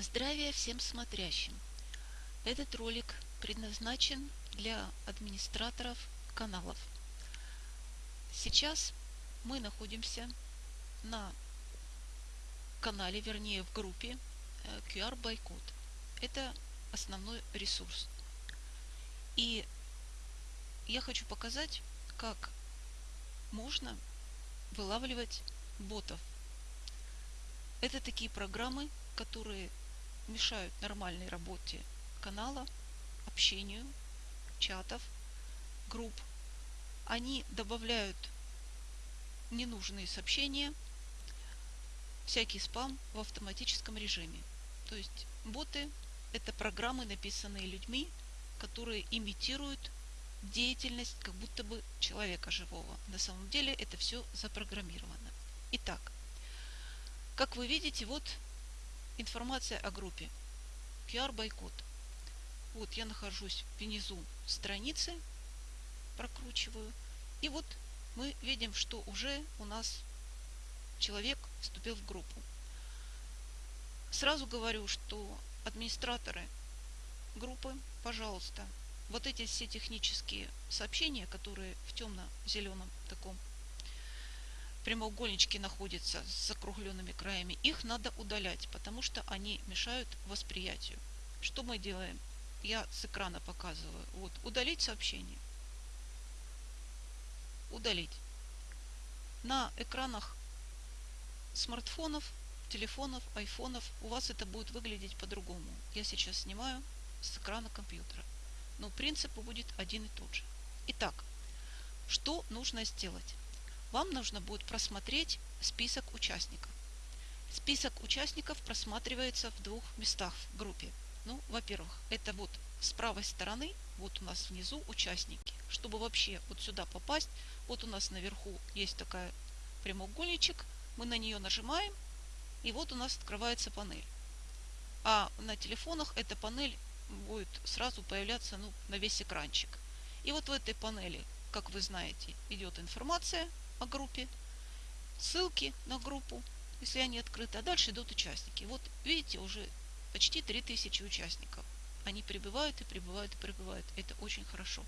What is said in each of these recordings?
Здравия всем смотрящим! Этот ролик предназначен для администраторов каналов. Сейчас мы находимся на канале, вернее в группе э, QR Bycode. Это основной ресурс. И я хочу показать, как можно вылавливать ботов. Это такие программы, которые мешают нормальной работе канала, общению, чатов, групп. Они добавляют ненужные сообщения, всякий спам в автоматическом режиме. То есть боты – это программы, написанные людьми, которые имитируют деятельность как будто бы человека живого. На самом деле это все запрограммировано. Итак, как вы видите, вот информация о группе. QR бойкот. Вот я нахожусь внизу страницы, прокручиваю. И вот мы видим, что уже у нас человек вступил в группу. Сразу говорю, что администраторы группы, пожалуйста, вот эти все технические сообщения, которые в темно-зеленом таком прямоугольнички находятся с закругленными краями, их надо удалять, потому что они мешают восприятию. Что мы делаем? Я с экрана показываю. Вот, удалить сообщение. Удалить. На экранах смартфонов, телефонов, айфонов у вас это будет выглядеть по-другому. Я сейчас снимаю с экрана компьютера. Но принцип будет один и тот же. Итак, что нужно сделать? Вам нужно будет просмотреть список участников. Список участников просматривается в двух местах в группе. Ну, во-первых, это вот с правой стороны, вот у нас внизу участники. Чтобы вообще вот сюда попасть, вот у нас наверху есть такая прямоугольничек, мы на нее нажимаем, и вот у нас открывается панель. А на телефонах эта панель будет сразу появляться ну, на весь экранчик. И вот в этой панели, как вы знаете, идет информация о группе, ссылки на группу, если они открыты, а дальше идут участники. Вот видите, уже почти 3000 участников. Они прибывают и прибывают и прибывают. Это очень хорошо.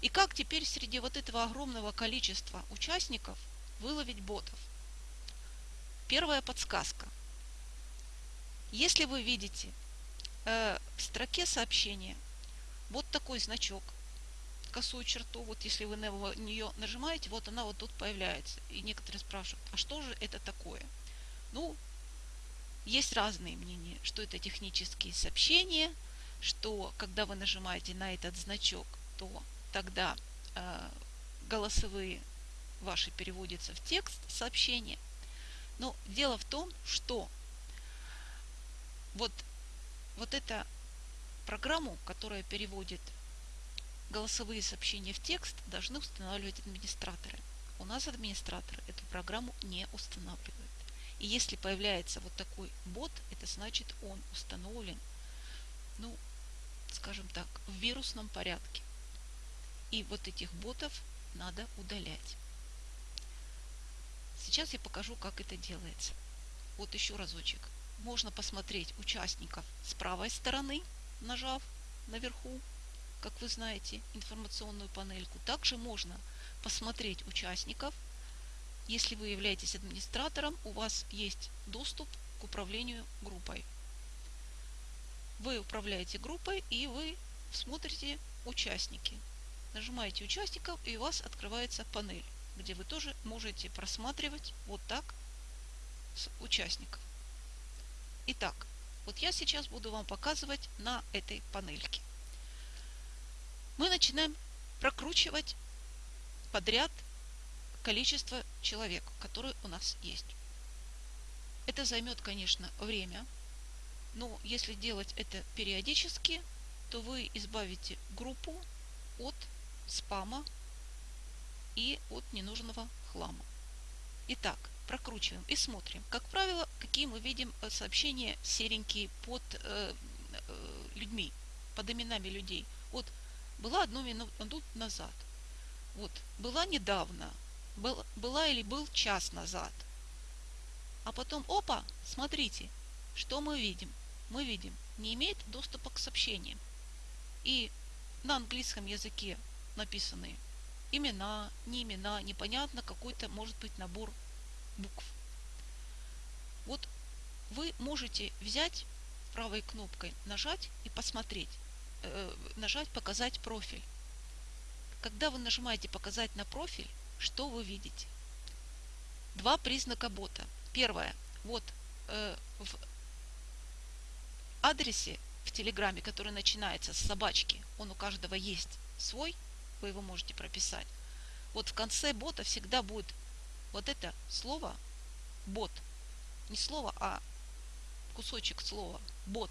И как теперь среди вот этого огромного количества участников выловить ботов? Первая подсказка. Если вы видите э, в строке сообщения вот такой значок – косую черту, вот если вы на нее нажимаете, вот она вот тут появляется. И некоторые спрашивают, а что же это такое? Ну, есть разные мнения, что это технические сообщения, что когда вы нажимаете на этот значок, то тогда э, голосовые ваши переводятся в текст сообщения. Но дело в том, что вот, вот эта программу, которая переводит голосовые сообщения в текст должны устанавливать администраторы. У нас администраторы эту программу не устанавливают. И если появляется вот такой бот, это значит он установлен, ну, скажем так, в вирусном порядке. И вот этих ботов надо удалять. Сейчас я покажу, как это делается. Вот еще разочек. Можно посмотреть участников с правой стороны, нажав наверху как вы знаете, информационную панельку. Также можно посмотреть участников. Если вы являетесь администратором, у вас есть доступ к управлению группой. Вы управляете группой и вы смотрите участники. Нажимаете участников и у вас открывается панель, где вы тоже можете просматривать вот так с участников. Итак, вот я сейчас буду вам показывать на этой панельке мы начинаем прокручивать подряд количество человек, которые у нас есть. Это займет, конечно, время, но если делать это периодически, то вы избавите группу от спама и от ненужного хлама. Итак, прокручиваем и смотрим. Как правило, какие мы видим э, сообщения серенькие под э, э, людьми, под именами людей. Вот была одну минуту назад. Вот, была недавно, был, была или был час назад. А потом, опа, смотрите, что мы видим. мы видим, не имеет доступа к сообщениям. И на английском языке написаны имена, не имена, непонятно какой-то может быть набор букв. Вот вы можете взять правой кнопкой нажать и посмотреть, нажать показать профиль. Когда вы нажимаете показать на профиль, что вы видите? Два признака бота. Первое. Вот э, в адресе в Телеграме, который начинается с собачки, он у каждого есть свой, вы его можете прописать. Вот в конце бота всегда будет вот это слово бот. Не слово, а кусочек слова бот.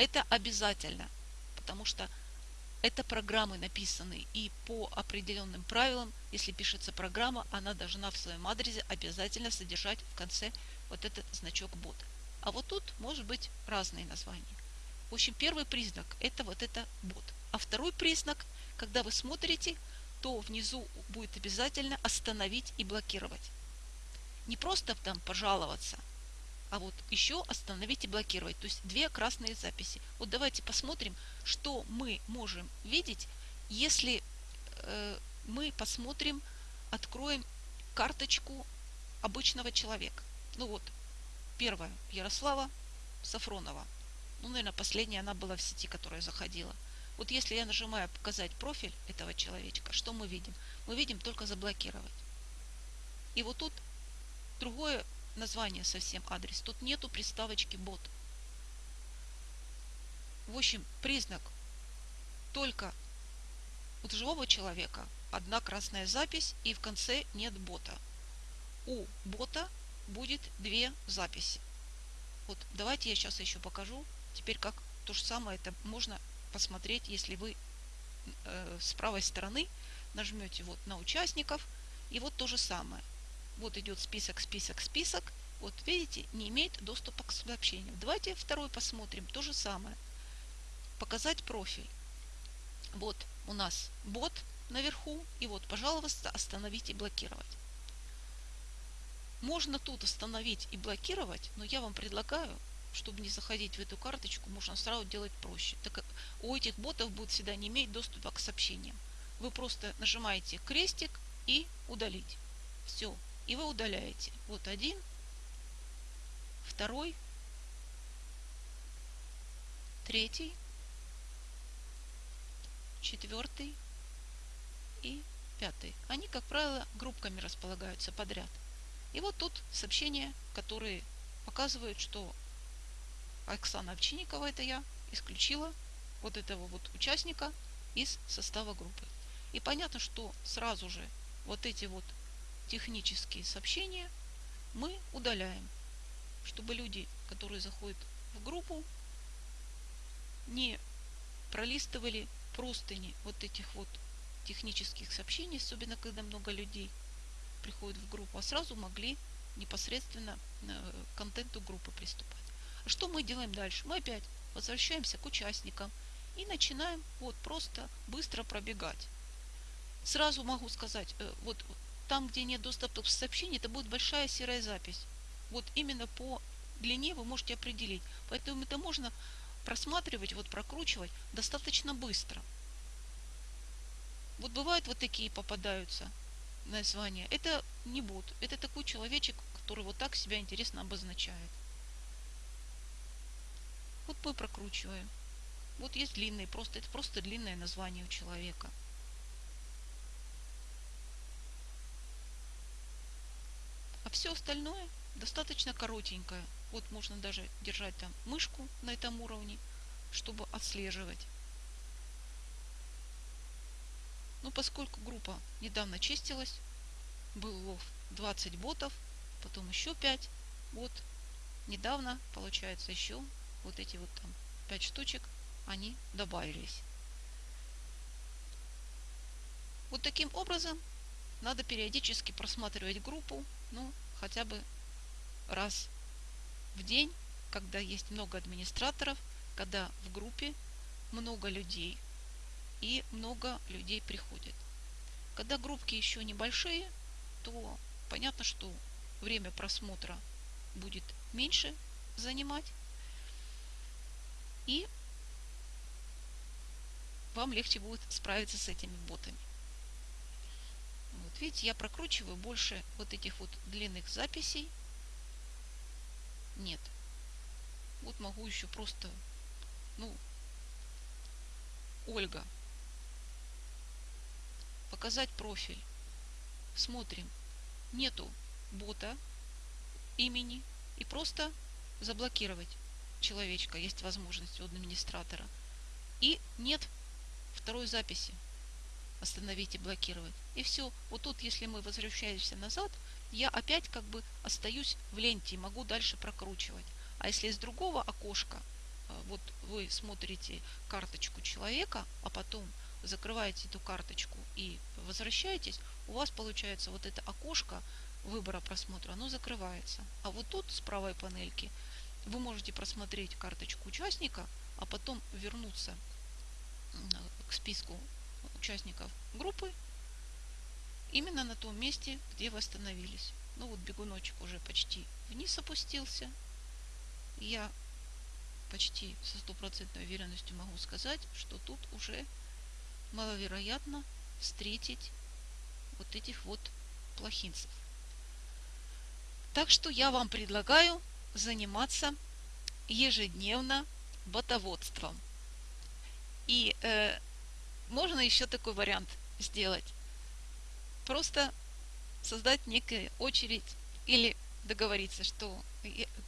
Это обязательно, потому что это программы написаны и по определенным правилам, если пишется программа, она должна в своем адресе обязательно содержать в конце вот этот значок бот. А вот тут может быть разные названия. В общем, первый признак это вот это бот. А второй признак, когда вы смотрите, то внизу будет обязательно остановить и блокировать. Не просто там пожаловаться, а вот еще остановить и блокировать. То есть две красные записи. Вот давайте посмотрим, что мы можем видеть, если э, мы посмотрим, откроем карточку обычного человека. Ну вот, первая Ярослава Сафронова. Ну, наверное, последняя она была в сети, которая заходила. Вот если я нажимаю показать профиль этого человечка, что мы видим? Мы видим только заблокировать. И вот тут другое название совсем адрес. Тут нету приставочки бот. В общем, признак только у живого человека одна красная запись и в конце нет бота. У бота будет две записи. Вот давайте я сейчас еще покажу. Теперь как то же самое это можно посмотреть, если вы э, с правой стороны нажмете вот на участников и вот то же самое. Вот идет список, список, список. Вот видите, не имеет доступа к сообщениям. Давайте второй посмотрим. То же самое. Показать профиль. Вот у нас бот наверху. И вот, пожалуйста, остановить и блокировать. Можно тут остановить и блокировать, но я вам предлагаю, чтобы не заходить в эту карточку, можно сразу делать проще. Так у этих ботов будет всегда не иметь доступа к сообщениям. Вы просто нажимаете крестик и удалить. Все, и вы удаляете. Вот один, второй, третий, четвертый и пятый. Они, как правило, группками располагаются подряд. И вот тут сообщения, которые показывают, что Оксана Овчинникова, это я, исключила вот этого вот участника из состава группы. И понятно, что сразу же вот эти вот технические сообщения мы удаляем, чтобы люди, которые заходят в группу, не пролистывали простыни вот этих вот технических сообщений, особенно когда много людей приходят в группу, а сразу могли непосредственно э, к контенту группы приступать. А что мы делаем дальше? Мы опять возвращаемся к участникам и начинаем вот просто быстро пробегать. Сразу могу сказать, э, вот там, где нет доступа к сообщению, это будет большая серая запись. Вот именно по длине вы можете определить. Поэтому это можно просматривать, вот прокручивать достаточно быстро. Вот бывают вот такие попадаются названия. Это не бот, это такой человечек, который вот так себя интересно обозначает. Вот мы прокручиваем. Вот есть длинный, просто это просто длинное название у человека. А все остальное достаточно коротенькое. Вот можно даже держать там мышку на этом уровне, чтобы отслеживать. Но поскольку группа недавно чистилась, был лов 20 ботов, потом еще 5, вот недавно, получается, еще вот эти вот там 5 штучек, они добавились. Вот таким образом надо периодически просматривать группу, ну, хотя бы раз в день, когда есть много администраторов, когда в группе много людей и много людей приходит. Когда группки еще небольшие, то понятно, что время просмотра будет меньше занимать. И вам легче будет справиться с этими ботами. Видите, я прокручиваю больше вот этих вот длинных записей. Нет. Вот могу еще просто, ну, Ольга. Показать профиль. Смотрим. Нету бота имени. И просто заблокировать человечка. Есть возможность у администратора. И нет второй записи. Остановить и блокировать. И все. Вот тут, если мы возвращаемся назад, я опять как бы остаюсь в ленте и могу дальше прокручивать. А если из другого окошка, э, вот вы смотрите карточку человека, а потом закрываете эту карточку и возвращаетесь, у вас получается вот это окошко выбора просмотра, оно закрывается. А вот тут с правой панельки вы можете просмотреть карточку участника, а потом вернуться к списку участников группы именно на том месте, где вы остановились. Ну вот бегуночек уже почти вниз опустился. Я почти со стопроцентной уверенностью могу сказать, что тут уже маловероятно встретить вот этих вот плохинцев. Так что я вам предлагаю заниматься ежедневно ботоводством. И э, можно еще такой вариант сделать. Просто создать некую очередь или договориться, что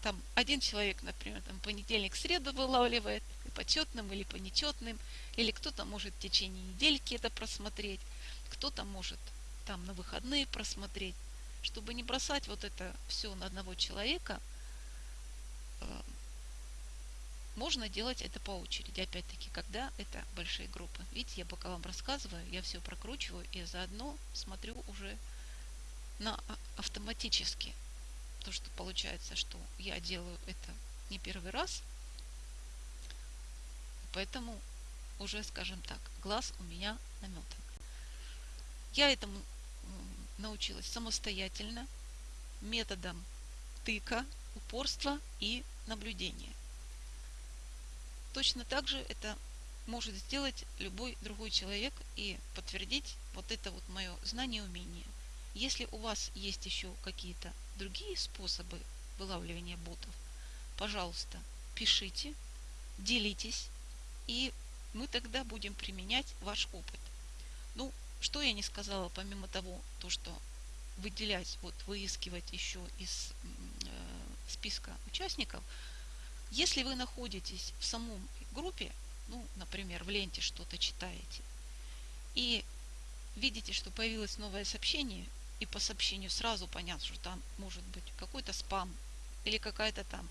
там один человек, например, там понедельник, среду вылавливает, почетным или по нечетным, или кто-то может в течение недельки это просмотреть, кто-то может там на выходные просмотреть, чтобы не бросать вот это все на одного человека, э, можно делать это по очереди, опять-таки, когда это большие группы. Видите, я пока вам рассказываю, я все прокручиваю и заодно смотрю уже на а, автоматически. То, что получается, что я делаю это не первый раз, поэтому уже, скажем так, глаз у меня наметан. Я этому научилась самостоятельно, методом тыка, упорства и наблюдения. Точно так же это может сделать любой другой человек и подтвердить вот это вот мое знание и умение. Если у вас есть еще какие-то другие способы вылавливания ботов, пожалуйста, пишите, делитесь, и мы тогда будем применять ваш опыт. Ну, что я не сказала, помимо того, то, что выделять, вот выискивать еще из э, списка участников – если вы находитесь в самом группе, ну, например, в ленте что-то читаете, и видите, что появилось новое сообщение, и по сообщению сразу понятно, что там может быть какой-то спам или какая-то там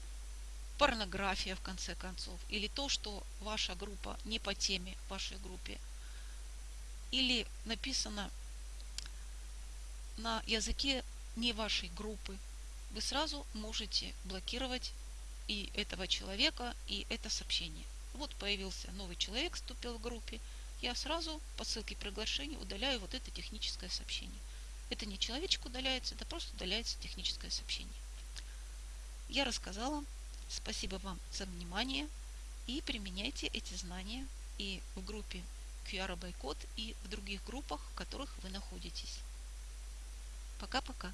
порнография в конце концов, или то, что ваша группа не по теме вашей группе, или написано на языке не вашей группы, вы сразу можете блокировать и этого человека, и это сообщение. Вот появился новый человек, вступил в группе. Я сразу по ссылке приглашения удаляю вот это техническое сообщение. Это не человечек удаляется, это просто удаляется техническое сообщение. Я рассказала. Спасибо вам за внимание. И применяйте эти знания и в группе QR Байкод, и в других группах, в которых вы находитесь. Пока-пока.